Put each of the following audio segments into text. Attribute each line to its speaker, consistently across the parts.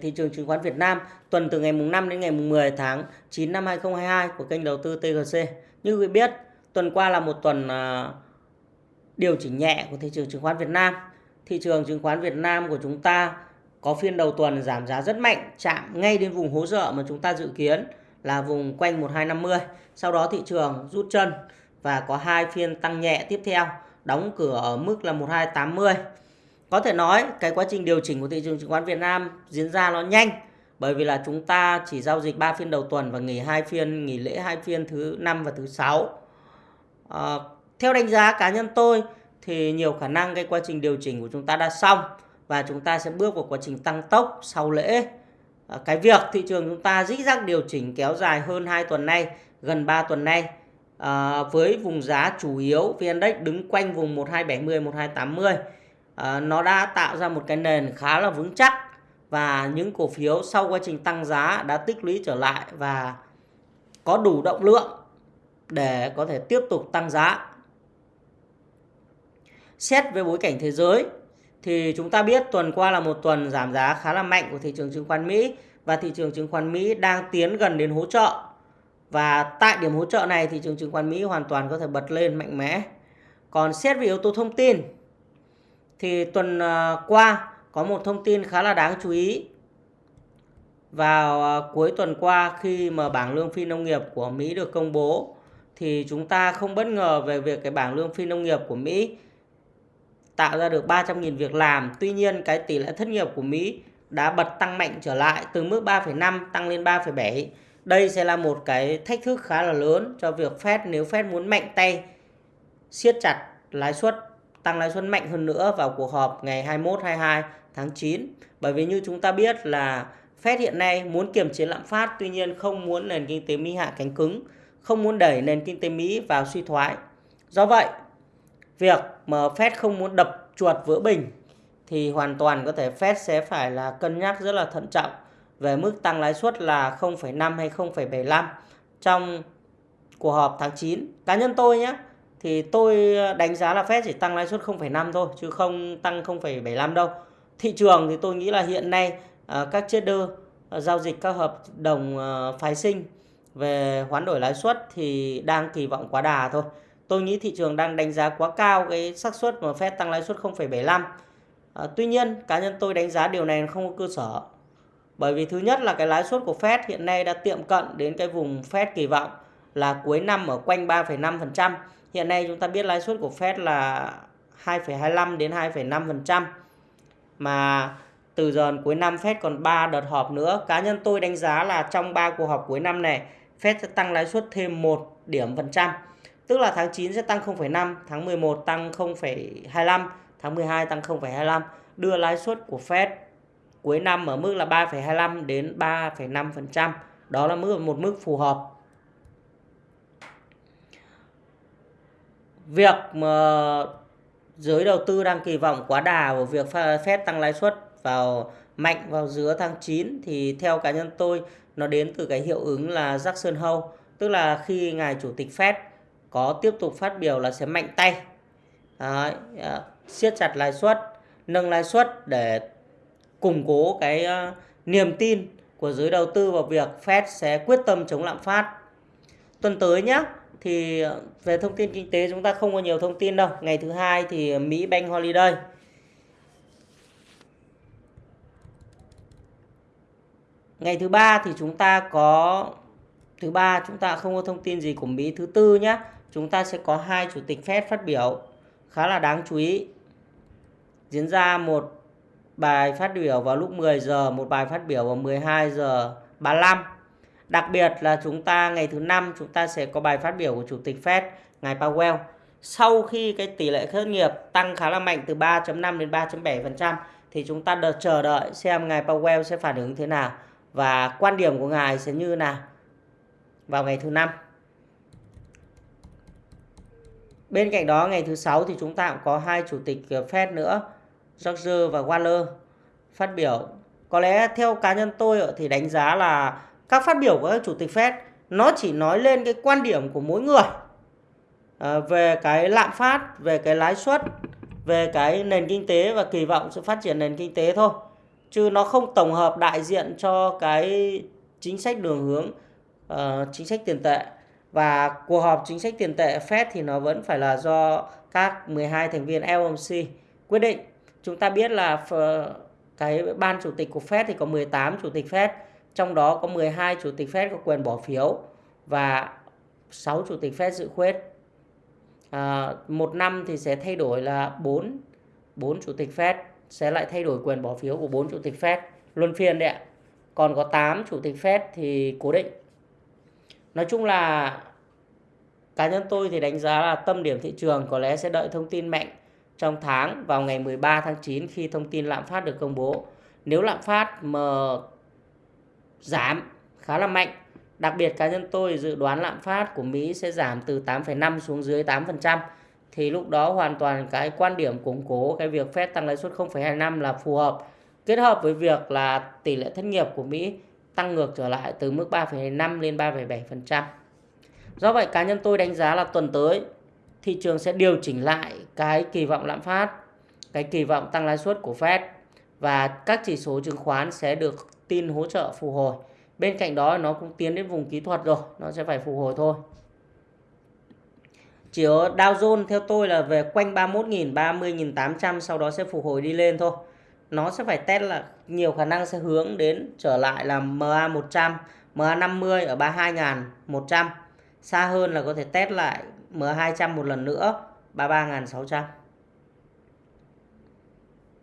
Speaker 1: Thị trường chứng khoán Việt Nam tuần từ ngày mùng 5 đến ngày mùng 10 tháng 9 năm 2022 của kênh đầu tư TGC. Như quý biết, tuần qua là một tuần à, điều chỉnh nhẹ của thị trường chứng khoán Việt Nam. Thị trường chứng khoán Việt Nam của chúng ta có phiên đầu tuần giảm giá rất mạnh, chạm ngay đến vùng hỗ trợ mà chúng ta dự kiến là vùng quanh 1250. Sau đó thị trường rút chân và có hai phiên tăng nhẹ tiếp theo, đóng cửa ở mức là 1280 có thể nói cái quá trình điều chỉnh của thị trường chứng khoán Việt Nam diễn ra nó nhanh bởi vì là chúng ta chỉ giao dịch 3 phiên đầu tuần và nghỉ hai phiên nghỉ lễ hai phiên thứ năm và thứ sáu. À, theo đánh giá cá nhân tôi thì nhiều khả năng cái quá trình điều chỉnh của chúng ta đã xong và chúng ta sẽ bước vào quá trình tăng tốc sau lễ. À, cái việc thị trường chúng ta dĩ dắc điều chỉnh kéo dài hơn 2 tuần nay gần 3 tuần nay à, với vùng giá chủ yếu VN Index đứng quanh vùng 1270 1280 à, nó đã tạo ra một cái nền khá là vững chắc và những cổ phiếu sau quá trình tăng giá đã tích lũy trở lại và có đủ động lượng để có thể tiếp tục tăng giá. Xét về bối cảnh thế giới thì chúng ta biết tuần qua là một tuần giảm giá khá là mạnh của thị trường chứng khoán Mỹ và thị trường chứng khoán Mỹ đang tiến gần đến hỗ trợ. Và tại điểm hỗ trợ này thị trường chứng khoán Mỹ hoàn toàn có thể bật lên mạnh mẽ. Còn xét về yếu tố thông tin thì tuần à, qua có một thông tin khá là đáng chú ý. Vào à, cuối tuần qua khi mà bảng lương phi nông nghiệp của Mỹ được công bố thì chúng ta không bất ngờ về việc cái bảng lương phi nông nghiệp của Mỹ tạo ra được 300.000 việc làm. Tuy nhiên cái tỷ lệ thất nghiệp của Mỹ đã bật tăng mạnh trở lại từ mức 3,5 tăng lên 3,7. Đây sẽ là một cái thách thức khá là lớn cho việc Fed nếu Fed muốn mạnh tay siết chặt lãi suất tăng lãi suất mạnh hơn nữa vào cuộc họp ngày 21 22 tháng 9. Bởi vì như chúng ta biết là Fed hiện nay muốn kiềm chế lạm phát tuy nhiên không muốn nền kinh tế Mỹ hạ cánh cứng, không muốn đẩy nền kinh tế Mỹ vào suy thoái. Do vậy, việc mà Fed không muốn đập chuột vỡ bình thì hoàn toàn có thể Fed sẽ phải là cân nhắc rất là thận trọng về mức tăng lãi suất là 0,5 hay 0,75 trong cuộc họp tháng 9. Cá nhân tôi nhé, thì tôi ờ, đánh giá là Fed chỉ tăng lãi suất 0,5 thôi chứ không tăng 0,75 đâu. Thị trường thì tôi nghĩ là hiện nay ờ, các trader ờ, giao dịch các hợp đồng phái sinh về hoán đổi lãi suất thì đang kỳ vọng quá đà thôi. Tôi nghĩ thị trường đang đánh giá quá cao cái xác suất mà Fed tăng lãi suất 0,75. À, tuy nhiên cá nhân tôi đánh giá điều này không có cơ sở. Bởi vì thứ nhất là cái lãi suất của Fed hiện nay đã tiệm cận đến cái vùng Fed kỳ vọng là cuối năm ở quanh 3,5%. Hiện nay chúng ta biết lãi suất của Fed là 2,25 đến 2,5% mà từ giờ cuối năm Fed còn 3 đợt họp nữa. Cá nhân tôi đánh giá là trong 3 cuộc họp cuối năm này Fed sẽ tăng lãi suất thêm 1 điểm phần trăm. Tức là tháng 9 sẽ tăng 0,5, tháng 11 tăng 0,25, tháng 12 tăng 0,25, đưa lãi suất của Fed cuối năm ở mức là 3,25 đến 3,5%. Đó là mức một mức phù hợp việc mà giới đầu tư đang kỳ vọng quá đà vào việc Fed tăng lãi suất vào mạnh vào giữa tháng 9 thì theo cá nhân tôi nó đến từ cái hiệu ứng là Jackson Hole tức là khi ngài chủ tịch Fed có tiếp tục phát biểu là sẽ mạnh tay Đấy, à, siết chặt lãi suất nâng lãi suất để củng cố cái uh, niềm tin của giới đầu tư vào việc Fed sẽ quyết tâm chống lạm phát. Tuần tới nhé thì ờ, về thông tin kinh tế chúng ta không có nhiều thông tin đâu. Ngày thứ hai thì ờ, Mỹ Bank Holiday. Ngày thứ ba thì chúng ta có thứ ba chúng ta không có thông tin gì của Mỹ. Thứ tư nhé, chúng ta sẽ có hai chủ tịch Fed phát biểu khá là đáng chú ý. Diễn ra một bài phát biểu vào lúc 10 giờ, một bài phát biểu vào 12 giờ 35 Đặc biệt là chúng ta ngày thứ năm chúng ta sẽ có bài phát biểu của Chủ tịch Fed ngài Powell. Sau khi cái tỷ lệ thất nghiệp tăng khá là mạnh từ 3.5 đến 3.7% thì chúng ta đợt chờ đợi xem ngài Powell sẽ phản ứng thế nào và quan điểm của ngài sẽ như nào vào ngày thứ năm. Bên cạnh đó ngày thứ sáu thì chúng ta cũng có hai chủ tịch ờ, Fed nữa, George và Waller phát biểu. Có lẽ theo cá nhân tôi ờ, thì đánh giá là các phát biểu của các chủ tịch Fed nó chỉ nói lên cái quan điểm của mỗi người ờ, về cái lạm phát, về cái lãi suất, về cái nền kinh tế và kỳ vọng sự phát triển nền kinh tế thôi. chứ nó không tổng hợp đại diện cho cái chính sách đường hướng uh, chính sách tiền tệ và cuộc họp chính sách tiền tệ Fed thì nó vẫn phải là do các 12 thành viên FOMC quyết định. Chúng ta biết là cái ban chủ tịch của Fed thì có 18 chủ tịch Fed, trong đó có 12 chủ tịch Fed có quyền bỏ phiếu và 6 chủ tịch Fed dự khuyết. À, một năm thì sẽ thay đổi là 4 4 chủ tịch Fed sẽ lại thay đổi quyền bỏ phiếu của 4 chủ tịch Fed luân phiên đấy ạ. Còn có 8 chủ tịch Fed thì cố định. Nói chung là cá nhân tôi thì đánh giá là tâm điểm thị trường có lẽ sẽ đợi thông tin mạnh trong tháng vào ngày 13 tháng 9 khi thông tin lạm phát được công bố. Nếu lạm phát mà giảm khá là mạnh, đặc biệt cá nhân tôi dự đoán lạm phát của Mỹ sẽ giảm từ 8,5 xuống dưới 8%, thì lúc đó hoàn toàn cái quan điểm củng cố cái việc Fed tăng lãi suất 0,25 là phù hợp. Kết hợp với việc là tỷ lệ thất nghiệp của Mỹ tăng ngược trở lại từ mức 3,5 lên 3,7%. Do vậy cá nhân tôi đánh giá là tuần tới thị trường sẽ điều chỉnh lại cái kỳ vọng lạm phát, cái kỳ vọng tăng lãi suất của Fed và các chỉ số chứng khoán sẽ được tin hỗ trợ phục hồi. Bên cạnh đó nó cũng tiến đến vùng kỹ thuật rồi, nó sẽ phải phục hồi thôi. Chỉ ở Dow Jones theo tôi là về quanh 31.000, 30.800 sau đó sẽ phục hồi đi lên thôi. Nó sẽ phải test là nhiều khả năng sẽ hướng đến trở lại là MA100, MA50 ở 32.100. Xa hơn là có thể test lại MA 200 một lần nữa 33.600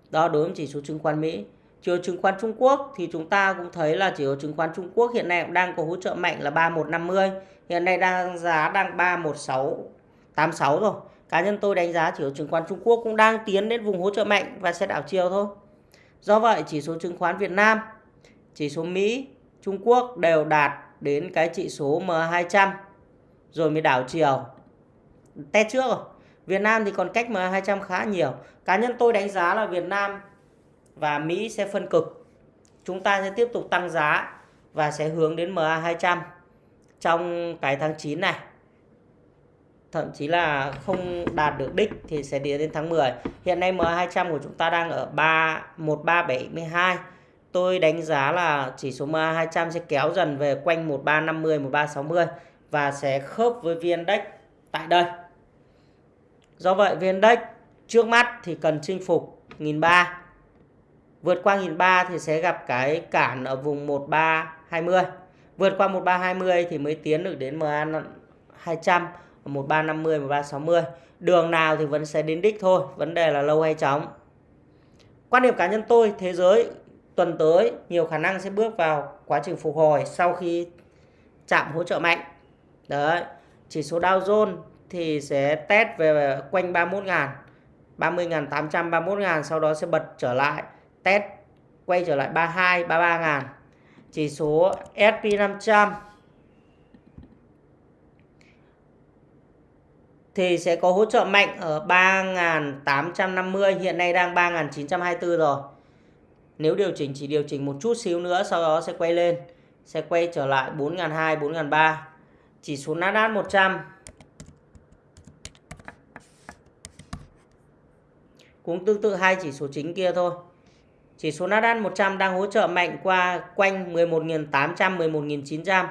Speaker 1: đó đối với chỉ số chứng khoán Mỹ chỉ số chứng khoán Trung Quốc thì chúng ta cũng thấy là chỉ số chứng khoán Trung Quốc hiện nay cũng đang có hỗ trợ mạnh là 3150 hiện nay đang giá đang 31686 rồi. Cá nhân tôi đánh giá chỉ số chứng khoán Trung Quốc cũng đang tiến đến vùng hỗ trợ mạnh và sẽ đảo chiều thôi. Do vậy, chỉ số chứng khoán Việt Nam, chỉ số Mỹ, Trung Quốc đều đạt đến cái chỉ số M200 rồi mới đảo chiều. Test trước rồi. Việt Nam thì còn cách M200 khá nhiều. Cá nhân tôi đánh giá là Việt Nam và Mỹ sẽ phân cực. Chúng ta sẽ tiếp tục tăng giá và sẽ hướng đến MA200 trong cái tháng 9 này. Thậm chí là không đạt được đích thì sẽ đi đến tháng 10 hiện nay MA200 của chúng ta đang ở 3 1372 tôi đánh giá là chỉ số MA200 sẽ kéo dần về quanh 1350 1360 và sẽ khớp với VN Index tại đây. Do vậy VN Index trước mắt thì cần chinh phục 1300 Vượt qua 1.300 thì sẽ gặp cái cản ở vùng 1320. Vượt qua 1320 thì mới tiến được đến MA 200, 1350, 1360. Đường nào thì vẫn sẽ đến đích thôi, vấn đề là lâu hay chóng. Quan điểm cá nhân tôi, thế giới tuần tới nhiều khả năng sẽ bước vào quá trình phục hồi sau khi chạm hỗ trợ mạnh. Đấy, chỉ số Dow Jones thì sẽ test về quanh 31.000, 30.800, 31.000 sau đó sẽ bật trở lại test quay trở lại 32 33 ngàn. Chỉ số S&P 500 thì sẽ có hỗ trợ mạnh ở 3.850 hiện nay đang 3.924 rồi. Nếu điều chỉnh, chỉ điều chỉnh một chút xíu nữa, sau đó sẽ quay lên, sẽ quay trở lại 4.200 4.300 chỉ số Nasdaq 100 cũng tương tự hai chỉ số chính kia thôi. Chỉ số Nasdaq 100 đang hỗ trợ mạnh qua quanh 11.800, 11.900.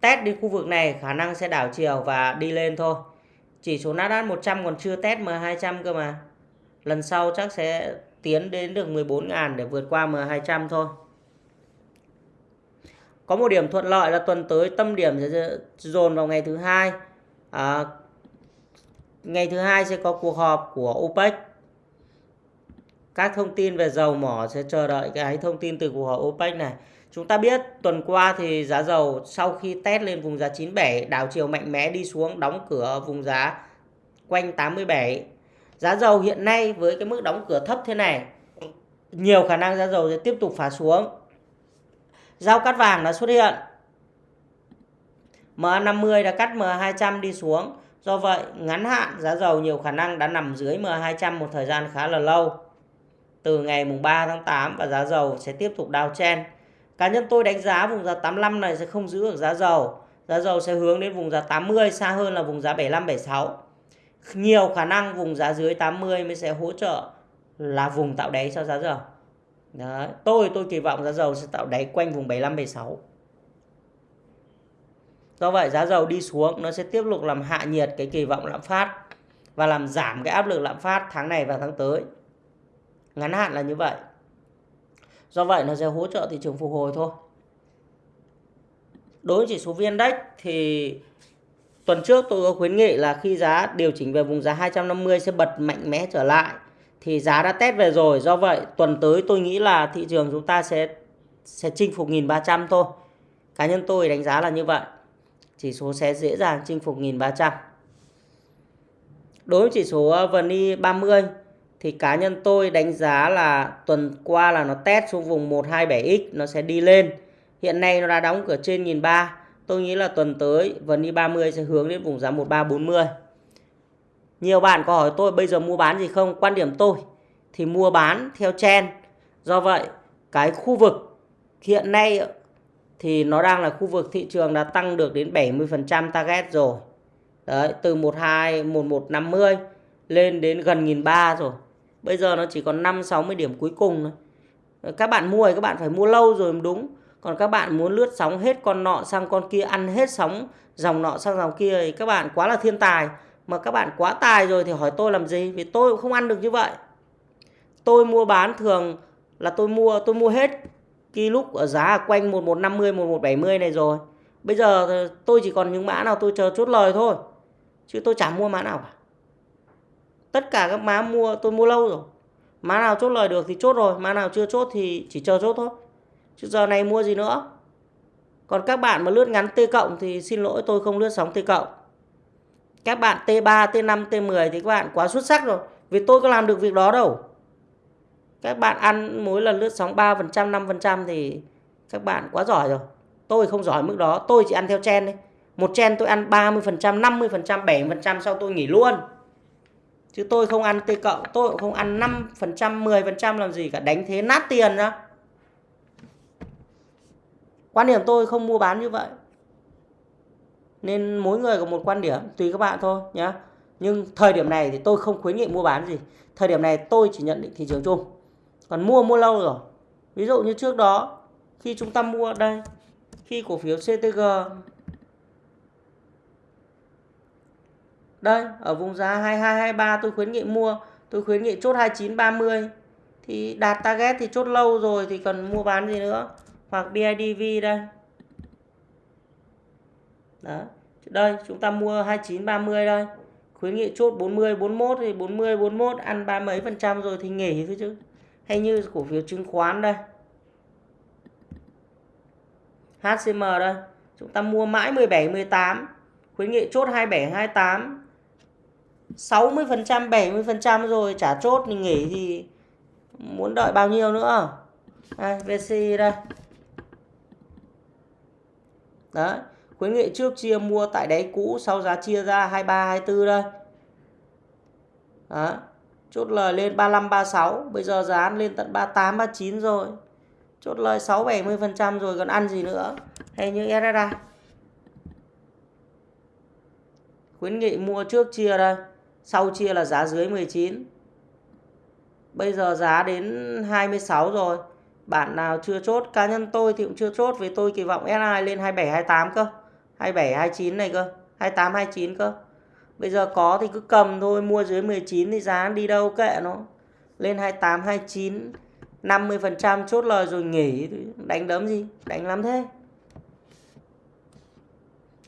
Speaker 1: Test đến khu vực này khả năng sẽ đảo chiều và đi lên thôi. Chỉ số Nasdaq 100 còn chưa test M200 cơ mà. Lần sau chắc sẽ tiến đến được 14.000 để vượt qua M200 thôi. Có một điểm thuận lợi là tuần tới tâm điểm sẽ dồn vào ngày thứ hai. À, ngày thứ hai sẽ có cuộc họp của OPEC các thông tin về dầu mỏ sẽ chờ đợi cái thông tin từ cuộc họp OPEC này. Chúng ta biết tuần qua thì giá dầu sau khi test lên vùng giá 97 đảo chiều mạnh mẽ đi xuống đóng cửa vùng giá quanh 87. Giá dầu hiện nay với cái mức đóng cửa thấp thế này, nhiều khả năng giá dầu sẽ tiếp tục phá xuống. Giao cắt vàng đã xuất hiện. MA50 đã cắt MA200 đi xuống. Do vậy, ngắn hạn giá dầu nhiều khả năng đã nằm dưới MA200 một thời gian khá là lâu từ ngày mùng 3 tháng 8 và giá dầu sẽ tiếp tục downtrend. Cá nhân tôi đánh giá vùng giá 85 này sẽ không giữ được giá dầu. Giá dầu sẽ hướng đến vùng giá 80 xa hơn là vùng giá 75 76. Nhiều khả năng vùng giá dưới 80 mới sẽ hỗ trợ là vùng tạo đáy cho giá dầu. Đấy, tôi tôi kỳ vọng giá dầu sẽ tạo đáy quanh vùng 75 76. Do vậy giá dầu đi xuống nó sẽ tiếp tục làm hạ nhiệt cái kỳ vọng lạm phát và làm giảm cái áp lực lạm phát tháng này và tháng tới. Ngắn hạn là như vậy. Do vậy nó sẽ hỗ trợ thị trường phục hồi thôi. Đối với chỉ số VN Index thì tuần trước tôi có khuyến nghị là khi giá điều chỉnh về vùng giá 250 sẽ bật mạnh mẽ trở lại, thì giá đã test về rồi. Do vậy tuần tới tôi nghĩ là thị trường chúng ta sẽ sẽ chinh phục 1300 thôi. Cá nhân tôi đánh giá là như vậy. Chỉ số sẽ dễ dàng chinh phục 1300. Đối với chỉ số ờ, VN e 30 thì cá nhân tôi đánh giá là tuần qua là nó test xuống vùng 127x nó sẽ đi lên. Hiện nay nó đã đóng cửa trên 1300. Tôi nghĩ là tuần tới VN 30 sẽ hướng đến vùng giá 1340. Nhiều bạn có hỏi tôi bây giờ mua bán gì không? Quan điểm tôi thì mua bán theo trend. Do vậy, cái khu vực hiện nay thì nó đang là khu vực thị trường đã tăng được đến 70% target rồi. Đấy, từ 12 1150 lên đến gần 1300 rồi. Bây giờ nó chỉ còn 5 60 điểm cuối cùng thôi. Ờ, các bạn mua thì các bạn phải mua lâu rồi mới đúng. Còn các bạn muốn lướt sóng hết con nọ sang con kia, ăn hết sóng dòng nọ sang dòng kia thì các bạn quá là thiên tài. Mà các bạn quá tài rồi thì hỏi tôi làm gì? Vì tôi cũng không ăn được như vậy. Tôi mua bán thường là tôi mua tôi mua hết khi lúc ở giá quanh 1150 1170 này rồi. Bây giờ tôi chỉ còn những mã nào tôi chờ chốt lời thôi. Chứ tôi chẳng mua mã nào cả. Tất cả các má mua tôi mua lâu rồi. má nào chốt lời được thì chốt rồi, má nào chưa chốt thì chỉ chờ chốt thôi. Chứ giờ này mua gì nữa. Còn các bạn mà lướt ngắn T cộng thì xin lỗi tôi không lướt sóng T cộng. Các bạn T3, T5, T10 thì các bạn quá xuất sắc rồi. Vì tôi có làm được việc đó đâu. Các bạn ăn mỗi lần lướt sóng 3%, 5% thì các bạn quá giỏi rồi. Tôi không giỏi mức đó, tôi chỉ ăn theo chen đấy. Một chen tôi ăn 30%, 50%, 7% sau tôi nghỉ luôn. Chứ tôi không ăn T cộng, tôi cũng không ăn 5%, 10% làm gì cả, đánh thế nát tiền ra. Quan điểm tôi không mua bán như vậy. Nên mỗi người có một quan điểm, tùy các bạn thôi nhé. Nhưng thời điểm này thì tôi không khuyến nghị mua bán gì. Thời điểm này tôi chỉ nhận định thị trường chung. Còn mua mua lâu rồi. Ví dụ như trước đó khi chúng ta mua đây, khi cổ phiếu CTG Đây, ở vùng giá 2223 tôi khuyến nghị mua, tôi khuyến nghị chốt 2930 thì đạt target thì chốt lâu rồi thì cần mua bán gì nữa. Hoặc BIDV đây. Đó. Đây, chúng ta mua 2930 đây. Khuyến nghị chốt 40 41 thì 40 41 ăn ba mấy phần trăm rồi thì nghỉ thôi chứ. Hay như cổ phiếu chứng khoán đây. HCM đây. Chúng ta mua mãi 17 18 khuyến nghị chốt 27 28 60% 70% rồi trả chốt thì nghỉ thì muốn đợi bao nhiêu nữa? Đây, VCI đây. Đấy khuyến nghị trước chia mua tại đáy cũ sau giá chia ra 23 24 đây. Đó chốt lời lên 35 36 bây giờ giá lên tận 38 39 rồi. Chốt lời 6 70% rồi còn ăn gì nữa? Hay như SSA khuyến nghị mua trước chia đây sau chia là giá dưới 19 bây giờ giá đến 26 rồi. Bạn nào chưa chốt cá nhân tôi thì cũng chưa chốt vì tôi kỳ vọng SI lên 27 28 cơ. 27 29 này cơ 28 29 cơ. Bây giờ có thì cứ cầm thôi mua dưới 19 thì giá đi đâu kệ nó. Lên 28 29 50% chốt lời rồi nghỉ. Đánh đấm gì? Đánh lắm thế.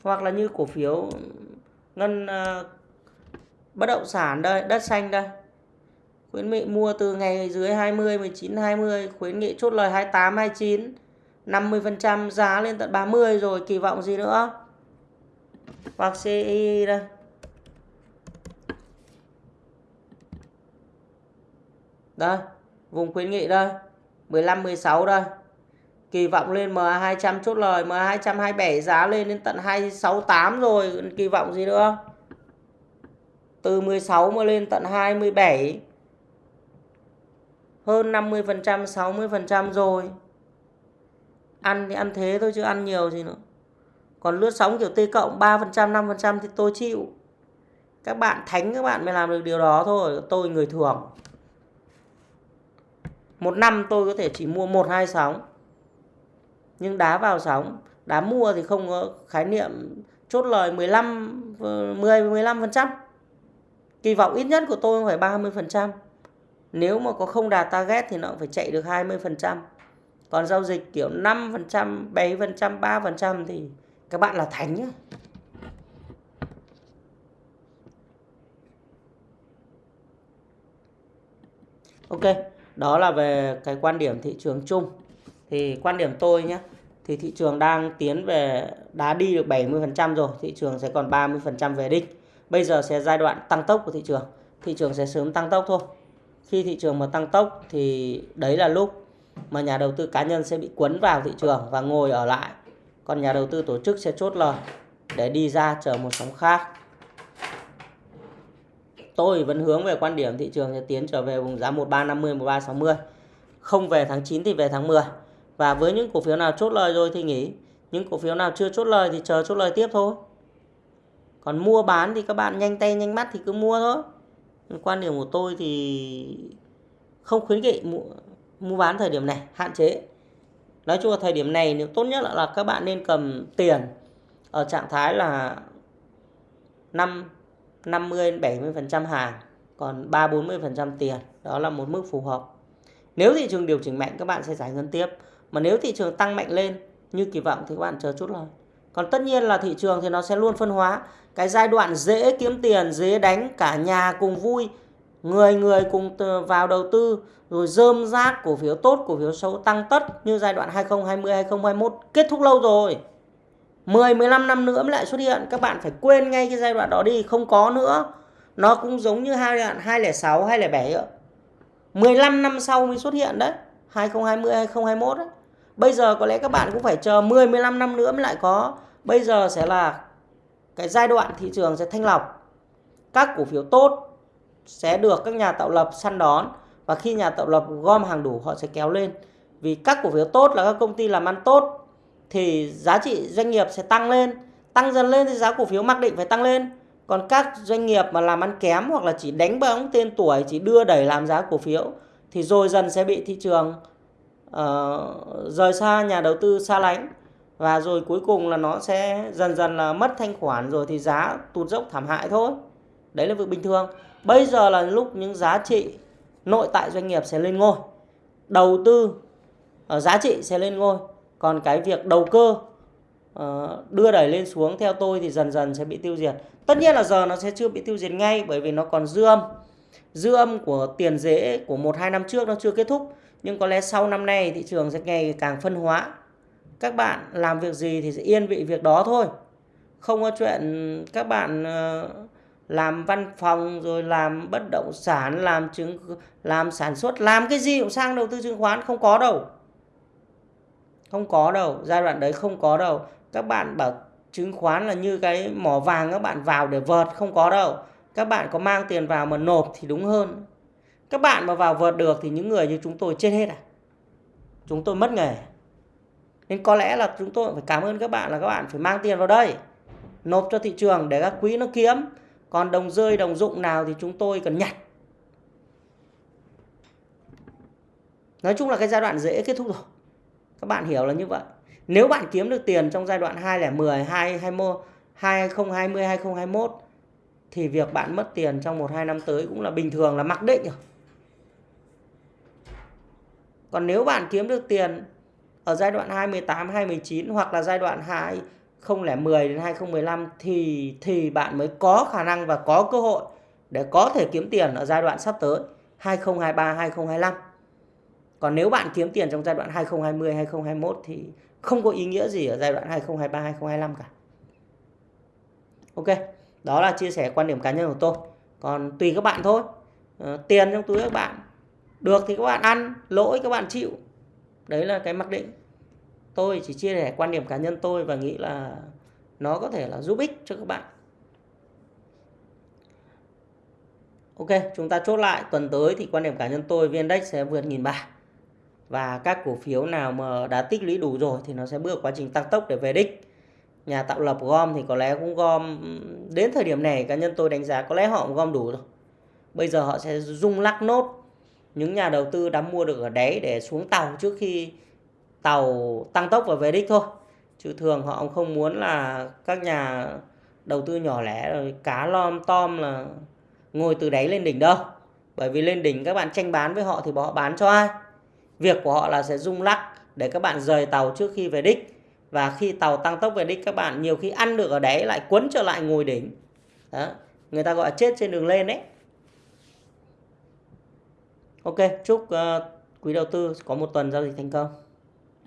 Speaker 1: Hoặc là như cổ phiếu ngân uh, bất động sản đây, đất xanh đây. Khuyến nghị mua từ ngày dưới 20 19 20 khuyến nghị chốt lời 28 29 50% giá lên tận 30 rồi, kỳ vọng gì nữa? Hoặc CI đây. Đây, vùng khuyến nghị đây. 15 16 đây. Kỳ vọng lên MA 200 chốt lời MA 227 giá lên đến tận 268 rồi, kỳ vọng gì nữa? Từ 16 mà lên tận 27 hơn 50% 60% rồi. Ăn thì ăn thế thôi chứ ăn nhiều gì nữa. Còn lướt sóng kiểu T cộng 3% 5% thì tôi chịu. Các bạn thánh, các bạn mới làm được điều đó thôi, tôi người thường một năm tôi có thể chỉ mua một, hai sóng. Nhưng đá vào sóng, đá mua thì không có khái niệm chốt lời 15 10 15% kỳ vọng ít nhất của tôi phải 30 phần trăm nếu mà có không đạt target thì nó cũng phải chạy được 20 phần trăm còn giao dịch kiểu 5 phần trăm 7 phần trăm 3 phần trăm thì các bạn là thánh nhá Ok, đó là về cái quan điểm thị trường chung. Thì quan điểm tôi nhé, thì thị trường đang tiến về đã đi được 70% rồi, thị trường sẽ còn 30% về đích. Bây giờ sẽ giai đoạn tăng tốc của thị trường. Thị trường sẽ sớm tăng tốc thôi. Khi thị trường mà tăng tốc thì đấy là lúc mà nhà đầu tư cá nhân sẽ bị cuốn vào thị trường và ngồi ở lại. Còn nhà đầu tư tổ chức sẽ chốt lời để đi ra chờ một sóng khác tôi vẫn hướng về quan điểm thị trường sẽ tiến trở về vùng giá 1350 1360 không về tháng 9 thì về tháng 10 và với những cổ phiếu nào chốt lời rồi thì nghỉ những cổ phiếu nào chưa chốt lời thì chờ chốt lời tiếp thôi còn mua bán thì các bạn nhanh tay nhanh mắt thì cứ mua thôi. Quan điểm của tôi thì không khuyến nghị mua, mua bán thời điểm này hạn chế. Nói chung là thời điểm này nếu tốt nhất là, là các bạn nên cầm tiền ở trạng thái là 5 50 70% hàng còn 3 40% tiền. Đó là một mức phù hợp. Nếu thị trường điều chỉnh mạnh các bạn sẽ giải ngân tiếp. Mà nếu thị trường tăng mạnh lên như kỳ vọng thì các bạn chờ chút thôi còn tất nhiên là thị trường thì nó sẽ luôn phân hóa. Cái giai đoạn dễ kiếm tiền, dễ đánh, cả nhà cùng vui, người người cùng vào đầu tư, rồi rơm rác, cổ phiếu tốt, cổ phiếu xấu tăng tất như giai đoạn 2020 2021 kết thúc lâu rồi. 10 15 năm nữa mới lại xuất hiện. Các bạn phải quên ngay cái giai đoạn đó đi, không có nữa. Nó cũng giống như hai đoạn 206 207 nữa 15 năm sau mới xuất hiện đấy 2020 2021 đấy bây giờ có lẽ các bạn cũng phải chờ 10 15 năm nữa mới lại có. Bây giờ sẽ là cái giai đoạn thị trường sẽ thanh lọc. Các cổ phiếu tốt sẽ được các nhà tạo lập săn đón và khi nhà tạo lập gom hàng đủ, họ sẽ kéo lên. Vì các cổ phiếu tốt là các công ty làm ăn tốt thì giá trị doanh nghiệp sẽ tăng lên. Tăng dần lên thì giá cổ phiếu mặc định phải tăng lên. Còn các doanh nghiệp mà làm ăn kém hoặc là chỉ đánh bóng tên tuổi, chỉ đưa đẩy làm giá cổ phiếu thì rồi dần sẽ bị thị trường uh, rời xa nhà đầu tư xa lánh. Và rồi cuối cùng là nó sẽ dần dần là mất thanh khoản rồi thì giá tụt dốc thảm hại thôi. Đấy là việc bình thường. Bây giờ là lúc những giá trị nội tại doanh nghiệp sẽ lên ngôi. Đầu tư uh, giá trị sẽ lên ngôi. Còn cái việc đầu cơ uh, đưa đẩy lên xuống theo tôi thì dần dần sẽ bị tiêu diệt. Tất nhiên là giờ nó sẽ chưa bị tiêu diệt ngay bởi vì nó còn dư âm dư âm của tiền dễ của một, hai năm trước nó chưa kết thúc. Nhưng có lẽ sau năm nay thị trường sẽ ngày càng phân hóa. Các bạn làm việc gì thì sẽ yên vị việc đó thôi. Không có chuyện các bạn ờ, làm văn phòng rồi làm bất động sản, làm chứng, làm sản xuất, làm cái gì cũng sang đầu tư chứng khoán, không có đâu. Không có đâu, giai đoạn đấy không có đâu. Các bạn bảo chứng khoán là như cái mỏ vàng, các bạn vào để vợt, không có đâu các bạn có mang tiền vào mà nộp thì đúng hơn. Các bạn mà vào vượt được thì những người như chúng tôi chết hết à? Chúng tôi mất nghề. Nên có lẽ là chúng tôi phải cảm ơn các bạn là các bạn phải mang tiền vào đây nộp cho thị trường để các quý nó kiếm. Còn đồng rơi đồng dụng nào thì chúng tôi cần nhặt. Nói chung là cái giai đoạn dễ kết thúc rồi. Các bạn hiểu là như vậy. Nếu bạn kiếm được tiền trong giai đoạn 2010, 2020, 2020, 2021 thì việc bạn mất tiền trong 1 2 năm tới cũng là bình thường là mặc định rồi. Còn nếu bạn kiếm được tiền ở giai đoạn 2018, 2019 hoặc là giai đoạn 2010 đến 2015 thì thì bạn mới có khả năng và có cơ hội để có thể kiếm tiền ở giai đoạn sắp tới 2023, 2025. Còn nếu bạn kiếm tiền trong giai đoạn 2020 2021 thì không có ý nghĩa gì ở giai đoạn 2023 2025 cả. Ok, đó là chia sẻ quan điểm cá nhân của tôi. Còn tùy các bạn thôi. À, tiền trong túi các bạn được thì các bạn ăn, lỗi các bạn chịu. Đấy là cái mặc định. Tôi chỉ chia sẻ quan điểm cá nhân tôi và nghĩ là nó có thể là giúp ích cho các bạn. Ok, chúng ta chốt lại tuần tới thì quan điểm cá nhân tôi VN Index sẽ vượt nghìn ba và các cổ phiếu nào mà đã tích lũy đủ rồi thì nó sẽ bước quá trình tăng tốc để về đích nhà tạo lập gom thì có lẽ cũng gom đến thời điểm này cá nhân tôi đánh giá có lẽ họ cũng gom đủ rồi. Bây giờ họ sẽ rung lắc nốt. Những nhà đầu tư đã mua được ở đáy để xuống tàu trước khi tàu tăng tốc và về đích thôi. Chứ thường họ không muốn là các nhà đầu tư nhỏ lẻ, rồi cá lom, tom là ngồi từ đáy lên đỉnh đâu. Bởi vì lên đỉnh các bạn tranh bán với họ thì họ bán cho ai? Việc của họ là sẽ rung lắc để các bạn rời tàu trước khi về đích và khi tàu tăng tốc về đích các bạn nhiều khi ăn được ở đấy lại quấn trở lại ngồi đỉnh. Đó người ta gọi là chết trên đường lên đấy. Ok chúc uh, quý đầu tư có một tuần giao dịch thành công.